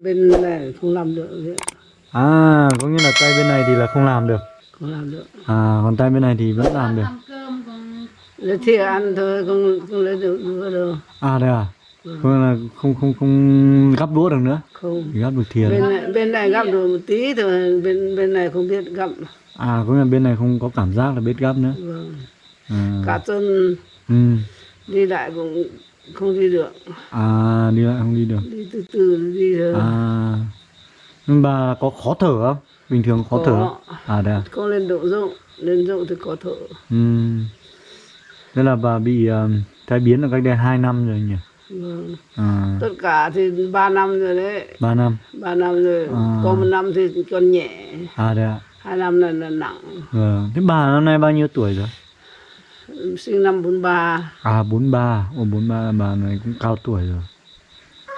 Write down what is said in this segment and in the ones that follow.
bên này không làm được À, có nghĩa là tay bên này thì là không làm được. không làm được À, còn tay bên này thì vẫn làm được. lấy thì ăn thôi không không lấy được nữa đâu À đây à? Có nghĩa là không không không gắp đũa được nữa. không gắp được thìa. bên này bên này gắp được một tí thôi bên bên này không biết gắp À, có nghĩa là bên này không có cảm giác là biết gắp nữa. vâng. À, cả tuần ừ. đi lại cũng không đi được À, đi lại không đi được. đi từ từ đi thôi À, nhưng bà có khó thở không? Bình thường khó thở không? À đây à? không lên độ rộng lên rộng thì có thở Ừ. Thế là bà bị uh, tai biến là cách đây 2 năm rồi nhỉ? vâng. À, tất cả thì ba năm rồi đấy 3 năm. ba năm rồi À. có một năm thì còn nhẹ À đây ạ. hai năm là, là nặng Vâng. Thế bà năm nay bao nhiêu tuổi rồi? Sinh năm 43 À 43, Ồ 43 là bà này cũng cao tuổi rồi.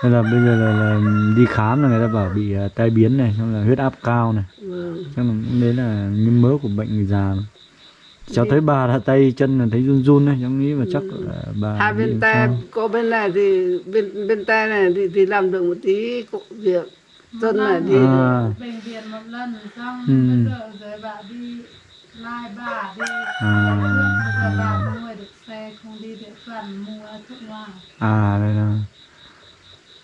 Nên là bây giờ là, là đi khám là người ta bảo bị uh, tai biến này, xong là huyết áp cao này. vâng. Chắc là cũng đấy là những mớ của bệnh người già. mà. Cháu thấy bà là tay chân là thấy run run đấy, cháu nghĩ là chắc là bà hai bị bên tay có bên này thì bên bên tay này thì, thì làm được một tí công việc chân này đi À, bệnh viện một lần xong Ừ. bây giờ rồi bà đi lai bà đi. À, bây giờ bà không được xe không đi được toàn mua thuốc ngoài à đây là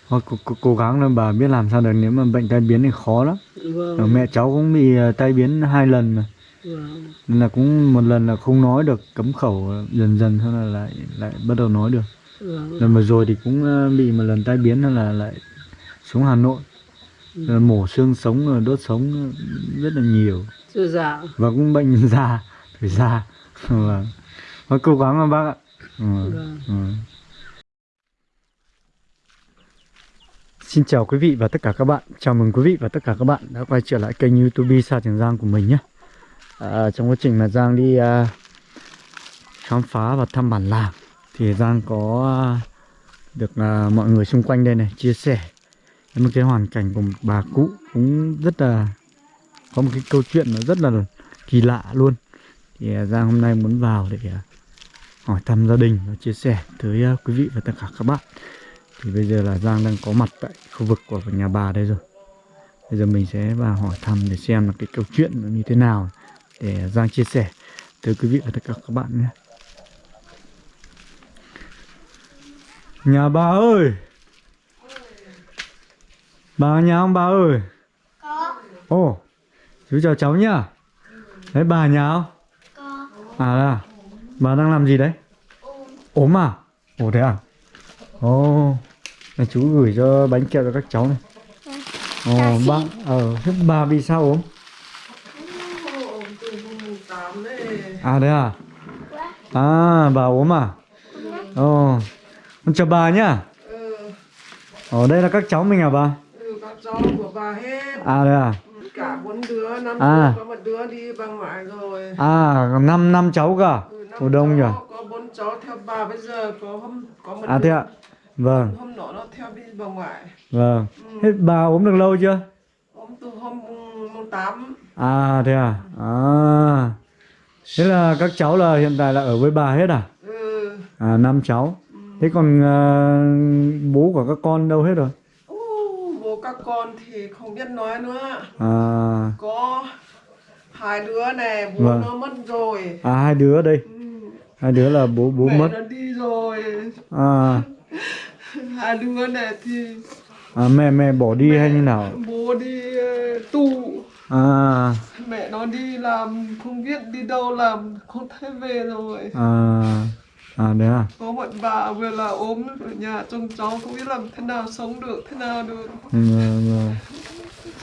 Thôi, cố, cố, cố gắng là bà biết làm sao được. Nếu mà bệnh tai biến thì khó lắm. Vâng, Ở mẹ cháu cũng bị ờ, tai biến hai lần mà. Vâng. nên là cũng một lần là không nói được cấm khẩu dần dần xong là lại lại bắt đầu nói được. Vâng. lần vừa rồi thì cũng ờ, bị một lần tai biến nên là lại xuống Hà Nội Rồi mổ xương sống rồi đốt sống ờ, rất là nhiều. Chưa già. Và cũng bệnh già tuổi già. Vâng. Thôi cố gắng mà bác ạ. Ừ. Ừ. Xin chào quý vị và tất cả các bạn. Chào mừng quý vị và tất cả các bạn đã quay trở lại kênh youtube Sa Trường Giang của mình nhé. À, Trong quá trình mà Giang đi à, khám phá và thăm bản làng Thì Giang có à, được à, mọi người xung quanh đây này chia sẻ một cái hoàn cảnh của một bà cụ cũng rất là, có một cái câu chuyện nó rất là kỳ lạ luôn. Thì à, Giang hôm nay muốn vào để à, hỏi thăm gia đình và chia sẻ tới à, quý vị và tất cả các bạn. Thì bây giờ là Giang đang có mặt tại khu vực của nhà bà đây rồi. Bây giờ mình sẽ vào hỏi thăm để xem là cái câu chuyện nó như thế nào để Giang chia sẻ tới quý vị và tất cả các bạn nhé. Nhà bà ơi! Bà ở nhà không bà ơi Có, ồ chú chào cháu nhá đấy bà ở nhà không có, À là bà đang làm gì đấy? Ốm à? Ồ thế à? Ồ Này chú gửi cho bánh kẹo cho các cháu này Ồ bà Ờ thế bà vì sao ốm? À thế à? À bà ốm à? Ồ Con chào bà nhá Ồ đây là các cháu mình à bà? Ừ, các cháu của bà hết À thế à? cả bốn đứa năm À. đứa có một đứa đi bà ngoại rồi À năm năm cháu cả ừ, năm đông nhỉ? có bốn cháu theo bà bây giờ có hôm có một À thế ạ Vâng hôm nọ nó theo đi bà ngoại Vâng Thế bà ốm được lâu chưa? hôm từ hôm mùng tám À thế à? À. Thế là các cháu là hiện tại là ở với bà hết à? ừ. À năm cháu. Thế còn ờ, bố của các con đâu hết rồi? Các con thì không biết nói nữa À, có hai đứa này bố Vâng. nó mất rồi à hai đứa đây. ừ. Hai đứa là bố bố mẹ mất. nó đi rồi À, hai đứa này thì à mẹ mẹ bỏ đi hay như nào? bố đi ờ, tu À, mẹ nó đi làm không biết đi đâu làm không thấy về rồi à, à đấy à? có một bà vừa là ốm ở nhà trông cháu không biết làm thế nào sống được thế nào được Ừ, vâng.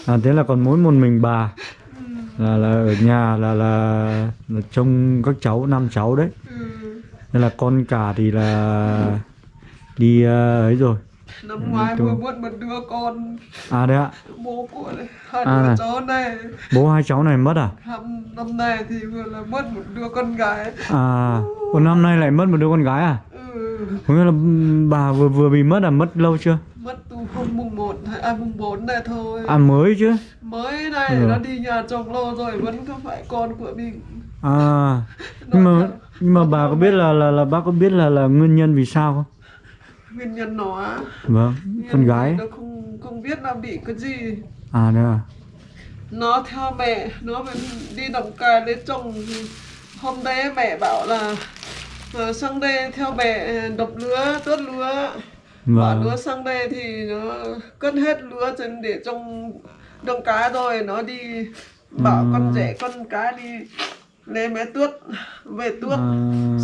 À thế là còn mỗi một mình bà là là ở nhà là là, là trông các cháu năm cháu đấy. ừ. Nên là con cả thì là đi ờ, ấy rồi. Năm ngoái vừa mất một đứa con À đấy ạ. bố của hai À đứa này. cháu này Bố hai cháu này mất à? năm, năm nay thì vừa là mất một đứa con gái À, một năm nay lại mất một đứa con gái à? ừ. Có nghĩa là bà vừa vừa bị mất à? Mất lâu chưa? mất từ hôm mùng 1 hay à, mùng 4 này thôi À mới chứ? mới này Ừ. nó đi nhà chồng lâu rồi vẫn không phải con của mình À, nhưng mà nhưng mà bà có biết là là là bác có biết là là nguyên nhân vì sao không? Nguyên nhân nó á. Vâng, con Nguyên gái. nó không không biết là bị cái gì. À đấy à nó theo mẹ nó vẫn đi đồng cài lấy chồng. Hôm đấy mẹ bảo là ờ, sang đây theo mẹ đập lúa tuốt lúa vâng. Lúa sang đây thì nó cất hết lúa trên để trong đồng cá rồi nó đi bảo Ừ. con rể con cá đi lấy mẹ tuốt về tuốt. À,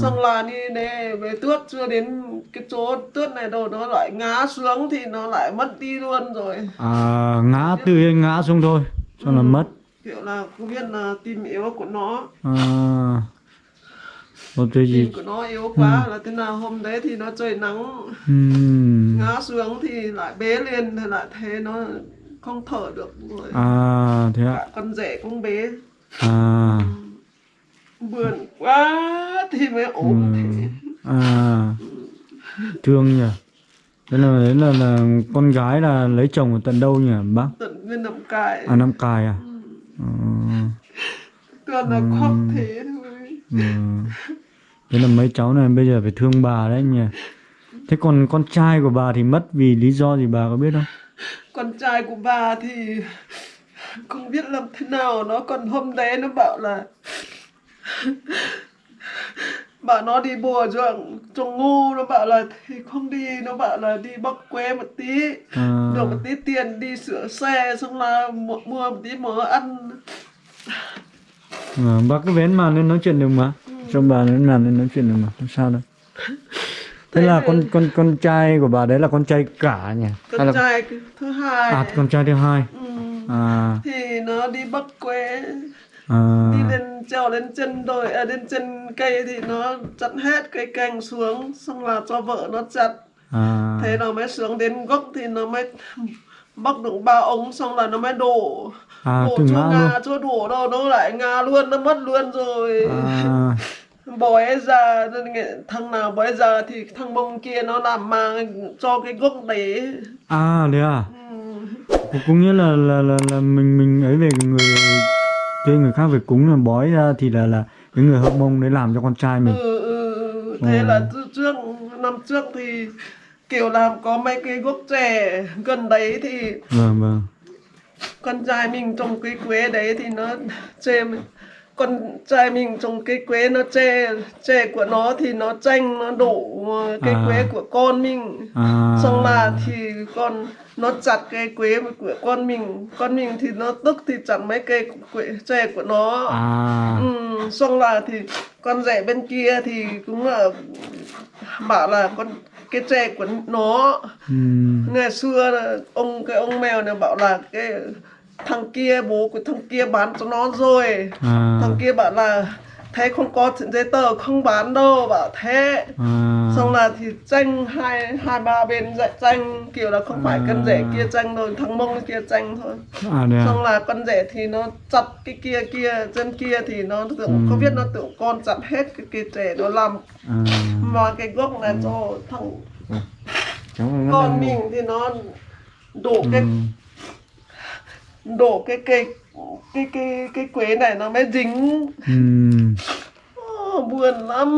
xong là đi để về tuốt chưa đến cái chỗ tuốt này đâu nó lại ngã xuống thì nó lại mất đi luôn rồi. À, ngã tự nhiên ngã xuống thôi cho là mất. kiểu là không biết là tim yếu của nó. À, một cái gì? Tim của nó yếu quá là thế nào hôm đấy thì nó trời nắng. Ừm. ngã xuống thì lại bế lên thì lại thấy nó không thở được rồi. À thế ạ. Cả con rể cũng bế. À buồn quá thì mới ốm thế. À thương nhỉ. Thế là đấy là, là con gái là lấy chồng ở tận đâu nhỉ bác? Tận bên nằm cài à năm cài à? Ừ. toàn là khóc thế thôi. Ừ. Thế là mấy cháu này bây giờ phải thương bà đấy nhỉ. Thế còn con trai của bà thì mất vì lý do gì bà có biết không? Con trai của bà thì không biết làm thế nào. Nó còn hôm đấy nó bảo là bảo nó đi bùa ruộng trồng ngu nó bảo là thì không đi nó bảo là đi bóc quế một tí à, được một tí tiền đi sửa xe xong là mua, mua một tí mỡ ăn. À, bác cứ vén màn lên nói chuyện được mà. Cho bà lên màn lên nói chuyện được mà không sao đâu. Thế là con con con trai của bà đấy là con trai cả nhỉ? Con là trai thứ hai à con trai thứ hai. Ừ. à. Thì nó đi bắt quế à. Đi lên trèo lên chân đồi à, lên chân cây thì nó chặt hết cây cành xuống xong là cho vợ nó chặt. À. Thế nó mới xuống đến gốc thì nó mới bóc được ba ống xong là nó mới đổ. À đổ chỗ ngã luôn. chỗ đổ đâu nó lại ngà luôn nó mất luôn rồi. À. Bói nghe- thằng nào bói ra thì thằng bông kia nó làm mang cho cái gốc đấy. À đấy à? Ừ. cũng nghĩa là là là, là mình mình ấy về người thuê người khác về cúng là bói ra thì là là cái người hậu mông đấy làm cho con trai mình ừ, ừ, ừ. thế Ừ. là trước năm trước thì kiểu làm có mấy cái gốc trẻ gần đấy thì vâng vâng con trai mình trồng cây quế đấy thì nó chê mình con trai mình trồng cây quế nó chê chê của nó thì nó tranh nó đổ ờ, cây À. quế của con mình. À. Xong là thì con nó chặt cây quế của con mình. Con mình thì nó tức thì chặt mấy cây quế chè của nó. À. Ừ, xong là thì con rể bên kia thì cũng là bảo là con cái chè của nó. Ừm, ngày xưa là ông cái ông mèo này bảo là cái thằng kia bố của thằng kia bán cho nó rồi. À. Thằng kia bảo là thế không có giấy tờ không bán đâu. Bảo thế. À. Xong là thì tranh hai hai ba bên dạy tranh kiểu là không phải con rể kia tranh rồi thằng mông kia tranh thôi. À à? Xong là con rể thì nó chặt cái kia kia trên kia thì nó tưởng Ừ. không biết nó tưởng con chặt hết cái kia trẻ nó làm à. mà cái gốc này cho thằng con mình thì nó đổ cái Ừm, đổ cái cây cái cái cái quế này nó mới dính. Ừm. Ồ, buồn lắm.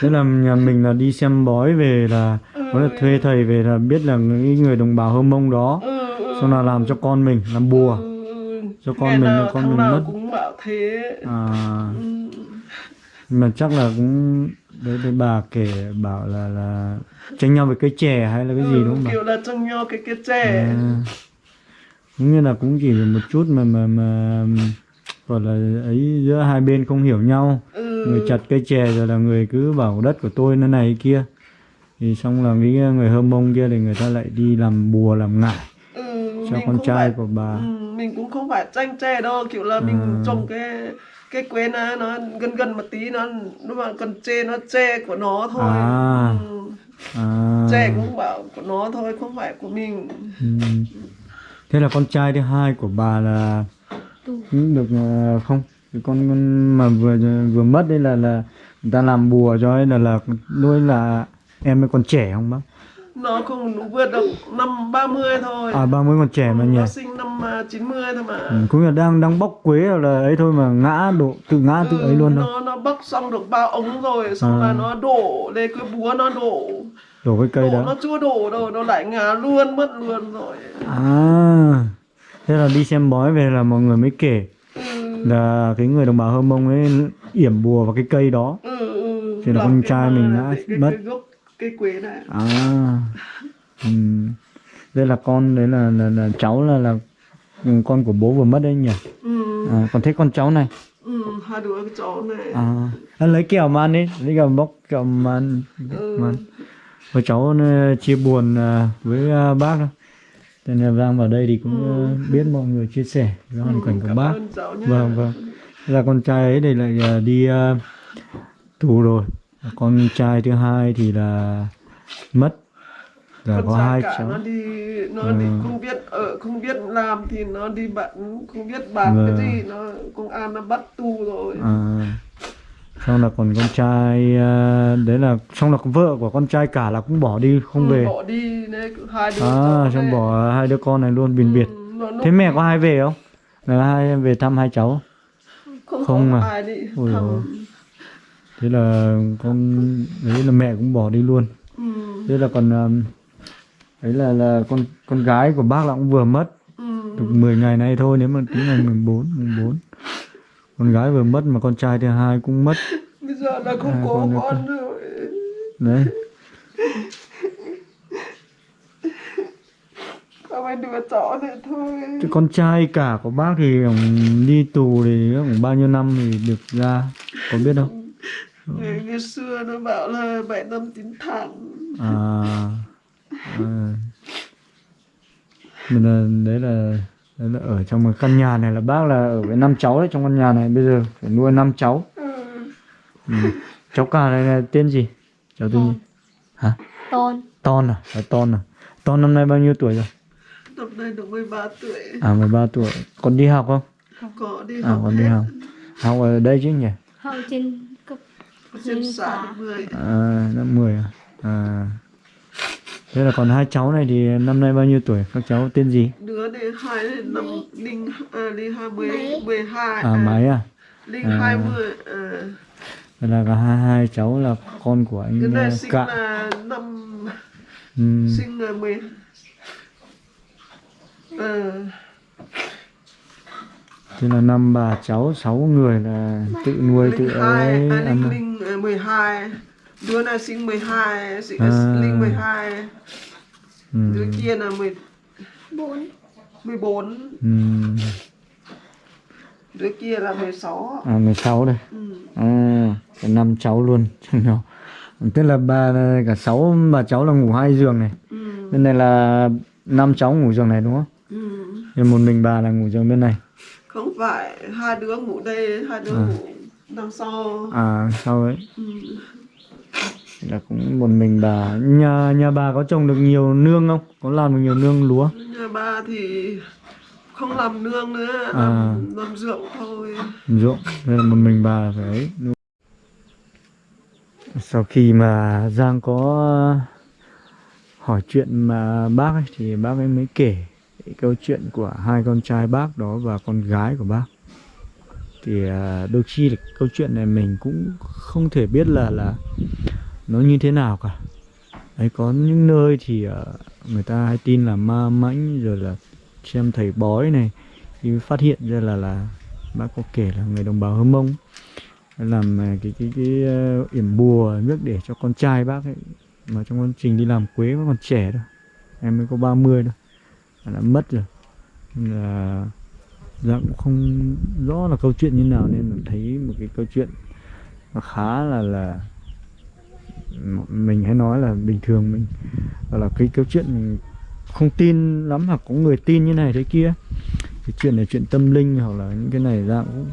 Thế là nhà mình là đi xem bói về là có là thuê thầy về là biết là những người đồng bào hơ mông đó. Ừ, ừ, xong là làm cho con mình làm bùa. Ừ, ừ. cho con Ngày mình là con mình mất. cũng bảo thế. À. Ừ. mà chắc là cũng đấy đấy bà kể bảo là là tranh nhau về cây chè hay là cái gì Ừ, đúng không bà? kiểu là trông nhau cái cái trẻ à, như là cũng chỉ một chút mà mà mà gọi là ấy giữa hai bên không hiểu nhau ừ. người chặt cây chè rồi là người cứ bảo đất của tôi nó này kia thì xong là cái người hơ mông kia thì người ta lại đi làm bùa làm ngải ừ, cho mình con trai phải, của bà ừ, mình cũng không phải tranh tre đâu kiểu là mình À. trồng cái cái quế nó nó gần gần một tí nó nó mà còn tre nó tre của nó thôi À. ừ. à tre cũng bảo của nó thôi không phải của mình ừ. Thế là con trai thứ hai của bà là cũng được ờ, không cái con con mà vừa vừa mất đây là là người ta làm bùa cho ấy là là nuôi là em ấy còn trẻ không bác? Nó không vượt được năm 30 thôi. À ba mươi còn trẻ mà nhỉ? nó sinh năm à, 90 thôi mà. Ừ, cũng là đang đang bóc quế rồi là ấy thôi mà ngã độ tự ngã tự ấy luôn đâu nó nó bóc xong được ba ống rồi xong À. là nó đổ lên cái búa nó đổ đổ cái cây đổ đó nó chưa đổ đâu nó lại ngã luôn mất luôn rồi à thế là đi xem bói về là mọi người mới kể ừ. là cái người đồng bào hơ mông ấy yểm bùa vào cái cây đó ừ, ừ. Thì là con cái trai mình đã cái, cái, mất. cái gốc cây quế này à ừ. đây là con đấy là là, là cháu là là con của bố vừa mất đấy nhỉ ừ. à, còn thế con cháu này ừ. hai đứa cái cháu này à lấy kẹo mà ăn đi lấy kẹo bóc kẹo mà ăn ừ. mà ăn. Và cháu ờ, chia buồn ờ, với ờ, bác đó. Thế nên là Giang vào đây thì cũng ờ, biết mọi người chia sẻ với hoàn cảnh của Ừ. bác. Vâng vâng. Là con trai ấy thì lại đi ờ, tù rồi. Con trai thứ hai thì là mất. Là con có trai hai cả cháu. nó đi nó Ừ. đi không biết ở không biết làm thì nó đi bạn không biết bán Vâng. cái gì nó công an nó bắt tù rồi À, xong là còn con trai ờ, đấy là xong là con vợ của con trai cả là cũng bỏ đi không Ừ, về. bỏ đi đấy hai đứa À, xong bỏ hai đứa con này luôn biệt biệt. Ừ, lúc Thế mẹ có hai về không? Là hai em về thăm hai cháu. không, không có à? ai đi Ôi thăm. Thế là con đấy là mẹ cũng bỏ đi luôn. ừ. Thế là còn um, đấy là là con con gái của bác là cũng vừa mất Ừ. được 10 ngày nay thôi nếu mà tính ngày 14 14. Con gái vừa mất mà con trai thứ hai cũng mất. Là không Hai có con con rồi Đấy. có mấy đứa cháu này thôi Cái con trai cả của bác thì ông đi tù thì cũng bao nhiêu năm thì được ra có biết không? ngày, ngày xưa nó bảo là bảy năm chín tháng à, à. Mình là, đấy là đấy là ở trong một căn nhà này là bác là ở với năm cháu đấy trong căn nhà này bây giờ phải nuôi năm cháu ừ. cháu cả này là tên gì? Cháu tên gì? Hả? Tôn. Ton à? Là ton à? Ton năm nay bao nhiêu tuổi rồi? Năm nay được 13 tuổi. À 13 tuổi. Còn đi học không? Có đi à học còn đi hết. học. Học ở đây chứ nhỉ? Hậu trên cấp trên xã được 10 à lớp 10 à? À. Thế là còn hai cháu này thì năm nay bao nhiêu tuổi? Các cháu tên gì? Đứa này hai năm linh à, linh hai mươi mười hai à máy à? Linh À. hai mươi à. Vậy là cả hai, hai cháu là con của cái anh này ờ, sinh Cạ. là năm Ừ. sinh là mười ờ Thế là năm bà cháu sáu người là tự nuôi tự linh hai ấy à, linh ăn. linh à, mười hai đứa này sinh mười hai sinh À. linh mười hai Ừ. đứa kia là mười bốn mười bốn Ừ. đứa kia là mười sáu À 16 đây. ừ. À, cả năm cháu luôn. Tức là bà cả sáu bà cháu là ngủ hai giường này. Ừ. Bên này là năm cháu ngủ giường này đúng không? Ừ. Nhưng một mình bà là ngủ giường bên này. không phải hai đứa ngủ đây hai đứa À. ngủ đằng sau À sau ấy ừ. là cũng một mình bà. Nhà nhà bà có trồng được nhiều nương không? Có làm được nhiều nương lúa? nhà ba thì không làm nương nữa À. làm, làm ruộng thôi. Ruộng nên là một mình bà phải ấy sau khi mà Giang có hỏi chuyện mà bác ấy, thì bác ấy mới kể cái câu chuyện của hai con trai bác đó và con gái của bác. Thì à, đôi khi là câu chuyện này mình cũng không thể biết là là nó như thế nào cả. Đấy có những nơi thì à, người ta hay tin là ma mãnh rồi là xem thầy bói này thì phát hiện ra là là bác có kể là người đồng bào Hơ Mông làm à, cái cái cái ờ, yểm bùa nước để cho con trai bác ấy, mà trong quá trình đi làm quế vẫn còn trẻ thôi, em mới có 30 thôi, mà đã mất rồi. Nên là dạ cũng không rõ là câu chuyện như nào, nên là thấy một cái câu chuyện nó khá là là mình hay nói là bình thường mình gọi là cái câu chuyện mình không tin lắm hoặc có người tin như này thế kia. Cái chuyện này, chuyện tâm linh hoặc là những cái này ra cũng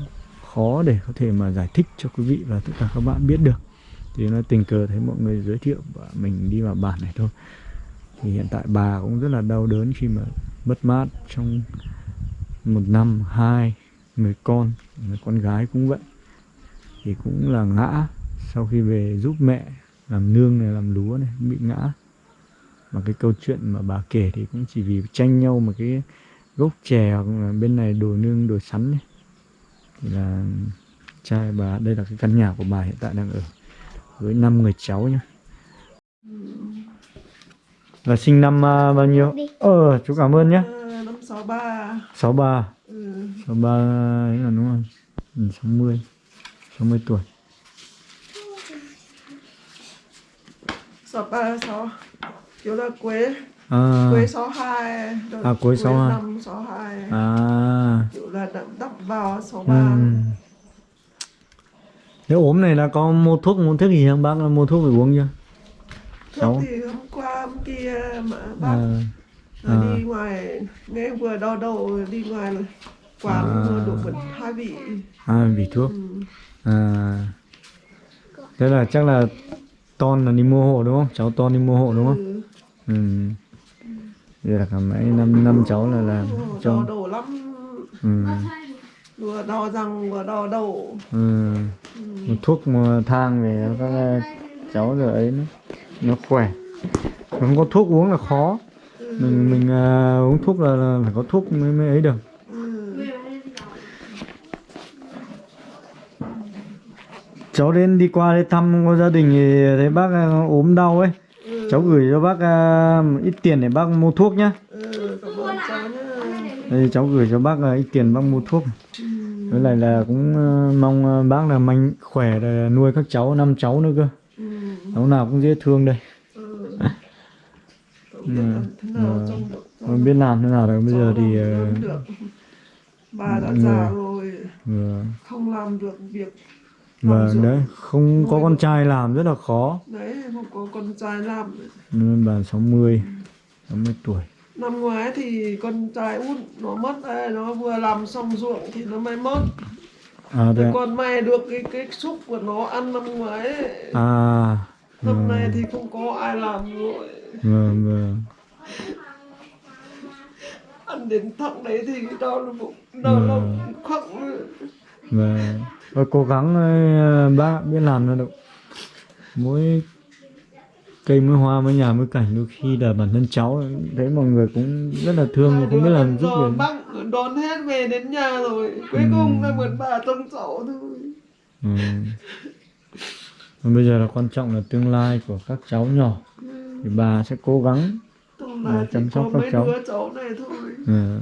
khó để có thể mà giải thích cho quý vị và tất cả các bạn biết được. Thì nó tình cờ thấy mọi người giới thiệu và mình đi vào bản này thôi. Thì hiện tại bà cũng rất là đau đớn khi mà mất mát trong một năm, hai, người con người con gái cũng vậy. Thì cũng là ngã sau khi về giúp mẹ làm nương này, làm lúa này, bị ngã mà cái câu chuyện mà bà kể thì cũng chỉ vì tranh nhau một cái gốc chè hoặc là bên này đồi nương đồi sắn này thì là trai bà đây là cái căn nhà của bà hiện tại đang ở với năm người cháu nhá Là sinh năm à, bao nhiêu? Ờ, chú cảm ơn nhé. À, năm sáu ba 63. ừ. 63 ấy là đúng không? Ừ, 60. 60 tuổi. sáu ba sáu kiểu là quế À, quế sáu hai À, quế 62. năm sáu hai à. kiểu là đậm đắp vào sáu ba Ừm. Nếu ốm này là có mua thuốc mua thuốc gì không bác mua thuốc phải uống chưa? thuốc Sáu. thì hôm qua hôm kia mà bác À, Rồi À. đi ngoài nghe vừa đau đầu đi ngoài là quán À. à. đồ vật hai vị à vì thuốc. ừ. À. Thế là chắc là Ton là đi mua hộ đúng không? Cháu Ton đi mua hộ đúng không? Ừ. Ừ. Vậy là cả mấy năm năm cháu là là đau cho. đầu lắm Ừ. vừa đau răng vừa đau đầu Ừ. Một thuốc mà thang về các cháu rồi ấy nó, nó khỏe. Không có thuốc uống là khó. Mình mình à, uống thuốc là, là phải có thuốc mới mới ấy được. ừ. cháu đến đi qua đây thăm gia đình thì thấy bác à, ốm đau ấy cháu gửi cho bác một ít tiền để bác mua thuốc nhá ừ. cảm ơn cháu nhá đây cháu gửi cho bác à, ít tiền bác mua thuốc với lại là cũng à, mong à, bác là mạnh khỏe để nuôi các cháu năm cháu nữa cơ ừ. cháu nào cũng dễ thương đây ừ. Ừ. không biết làm thế nào được bây giờ thì được bà đã ừ. già rồi vâng không làm được việc vâng đấy không có con trai làm rất là khó. Đấy không có con trai làm. Nên bà 60 60 tuổi. Năm ngoái thì con trai út nó mất đây nó vừa làm xong ruộng thì nó mới mất. À Thế còn may được cái cái xúc của nó ăn năm ngoái ấy. à năm vâng. nay thì không có ai làm rồi. Vâng vâng. Ăn đến thằng đấy thì đau bụng đau Ừ. lòng khóc. Nữa. Và cố gắng ờ, bác biết làm là được mỗi cây mỗi hoa mỗi nhà mỗi cảnh đôi khi là bản thân cháu thấy mọi người cũng rất là thương mà không biết làm giúp gì bác đón hết về đến nhà rồi cuối Ừ. cùng là mượn bà trông cháu thôi ừ. Bây giờ là quan trọng là tương lai của các cháu nhỏ thì bà sẽ cố gắng Ừ, chăm sóc các cháu. cháu này thôi ừ.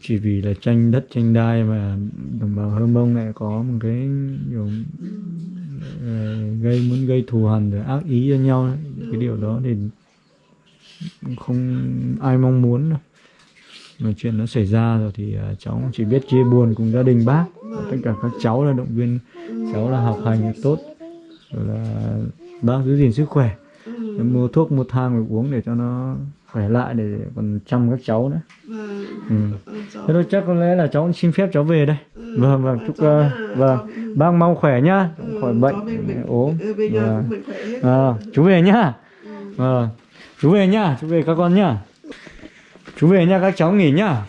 Chỉ vì là tranh đất, tranh đai mà đồng bào hơ mông lại có một cái kiểu ờ, gây, muốn gây thù hằn rồi ác ý cho nhau. Ấy. cái điều đó thì không ai mong muốn đâu. Mà chuyện nó xảy ra rồi thì ờ, cháu chỉ biết chia buồn cùng gia đình bác. Và tất cả các cháu là động viên cháu là học hành tốt. Rồi là bác giữ gìn sức khỏe. Mua thuốc, mua thang để uống để cho nó khỏe lại để còn chăm các cháu nữa. Vâng. ừ. Cháu- thế thôi chắc có lẽ là cháu cũng xin phép cháu về đây. Ừ, vâng vâng chúc cháu ờ, nha, vâng. Ừ. bác mong khỏe nhá. Ừ, khỏi bệnh. mình- ốm ừ, Vâng. Ờ, chú về nhá. Ờ, chú về nhá chú về các con nhá. Chú về nhá các cháu nghỉ nhá.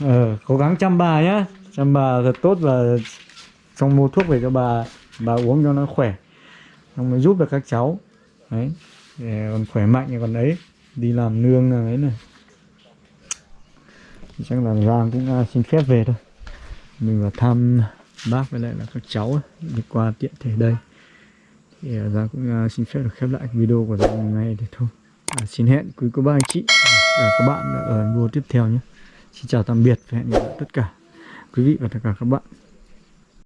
Ờ, cố gắng chăm bà nhá. Chăm bà thật tốt và xong mua thuốc về cho bà. Bà uống cho nó khỏe. Xong mới giúp được các cháu. Đấy. Để còn khỏe mạnh còn ấy đi làm nương ấy này. Chắc là Giang cũng xin phép về thôi. Mình vào thăm bác với lại là các cháu ấy, đi qua tiện thể đây. Thì ra Giang cũng à, xin phép được khép lại video của Giang ngày hôm nay để thôi. À, xin hẹn quý cô bác anh chị và các bạn ở video tiếp theo nhé. Xin chào tạm biệt và hẹn gặp lại tất cả quý vị và tất cả các bạn.